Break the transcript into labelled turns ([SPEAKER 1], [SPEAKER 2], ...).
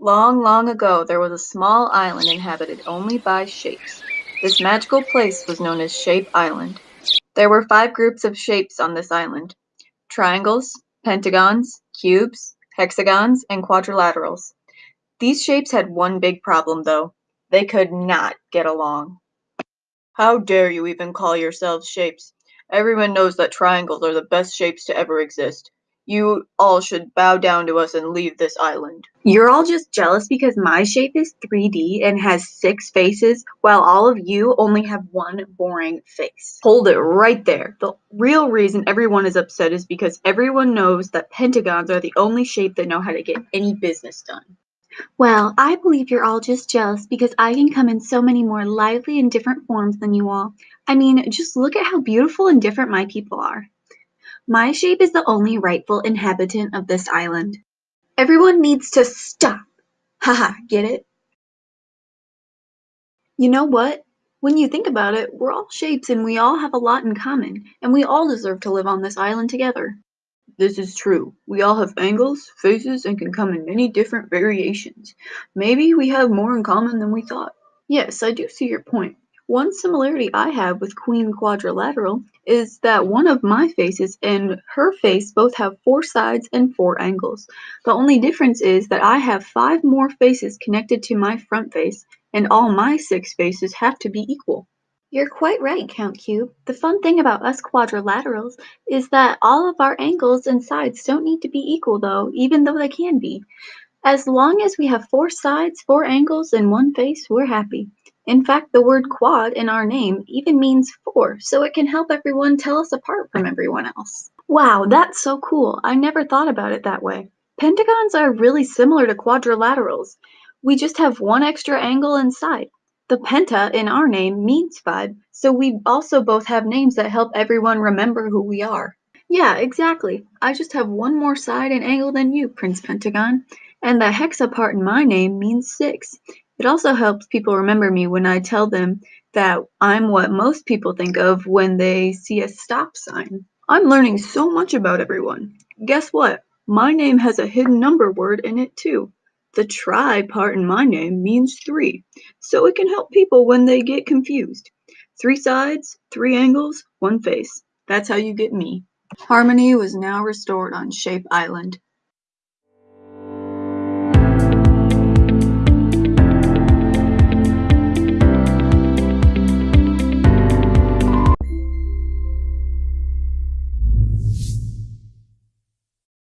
[SPEAKER 1] Long, long ago there was a small island inhabited only by shapes. This magical place was known as Shape Island. There were five groups of shapes on this island: triangles, pentagons, cubes, hexagons, and quadrilaterals. These shapes had one big problem, though. They could not get along. How dare you even call yourselves shapes? Everyone knows that triangles are the best shapes to ever exist. You all should bow down to us and leave this island.
[SPEAKER 2] You're all just jealous because my shape is 3D and has six faces, while all of you only have one boring face. Hold it right there. The real reason everyone is upset is because everyone knows that pentagons are the only shape that know how to get any business done.
[SPEAKER 3] Well, I believe you're all just jealous because I can come in so many more lively and different forms than you all. I mean, just look at how beautiful and different my people are. My shape is the only rightful inhabitant of this island. Everyone needs to stop. Haha, get it?
[SPEAKER 2] You know what? When you think about it, we're all shapes and we all have a lot in common, and we all deserve to live on this island together.
[SPEAKER 1] This is true. We all have angles, faces, and can come in many different variations. Maybe we have more in common than we thought.
[SPEAKER 2] Yes, I do see your point. One similarity I have with Queen Quadrilateral is that one of my faces and her face both have four sides and four angles. The only difference is that I have five more faces connected to my front face, and all my six faces have to be equal.
[SPEAKER 3] You're quite right, Count Cube. The fun thing about us quadrilaterals is that all of our angles and sides don't need to be equal though, even though they can be. As long as we have four sides, four angles, and one face, we're happy. In fact, the word quad in our name even means four, so it can help everyone tell us apart from everyone else.
[SPEAKER 2] Wow, that's so cool. I never thought about it that way. Pentagons are really similar to quadrilaterals. We just have one extra angle and side. The penta in our name means five, so we also both have names that help everyone remember who we are. Yeah, exactly. I just have one more side and angle than you, Prince Pentagon. And the hexa part in my name means six. It also helps people remember me when I tell them that I'm what most people think of when they see a stop sign. I'm learning so much about everyone. Guess what? My name has a hidden number word in it too. The tri part in my name means three, so it can help people when they get confused. Three sides, three angles, one face. That's how you get me. Harmony was now restored on Shape Island.